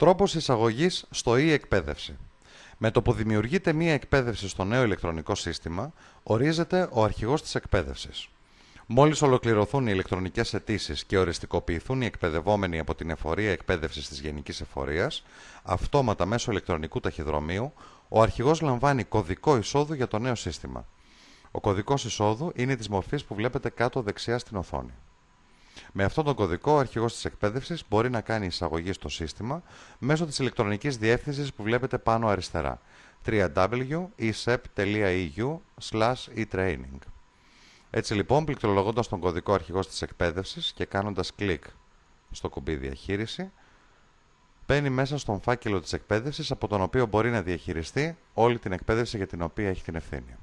Τρόπος εισαγωγής στο e-εκπαίδευση. Με το που δημιουργείται μία εκπαίδευση στο νέο ηλεκτρονικό σύστημα, ορίζεται ο αρχηγός της εκπαίδευσης. Μόλις ολοκληρωθούν οι ηλεκτρονικές αιτήσεις και οριστικοποιηθούν οι εκπαιδευόμενοι από την εφορία εκπαίδευσης της Γενικής Εφορίας, αυτόματα μέσω ηλεκτρονικού ταχυδρομείου, ο αρχηγός λαμβάνει κωδικό εισόδου για το νέο σύστημα. Ο κωδικός εισόδου είναι της μορφής που βλέπετε κάτω δεξιά στην οθόνη. Με αυτόν τον κωδικό, ο αρχηγός της εκπαίδευσης μπορεί να κάνει εισαγωγή στο σύστημα μέσω της ηλεκτρονικής διεύθυνσης που βλέπετε πάνω αριστερά www.esep.eu/etraining. Έτσι λοιπόν, πληκτρολογώντας τον κωδικό αρχηγός της εκπαίδευσης και κάνοντας κλικ στο κουμπί διαχείριση, μπαίνει μέσα στον φάκελο της εκπαίδευσης από τον οποίο μπορεί να διαχειριστεί όλη την εκπαίδευση για την οποία έχει την ευθύνη.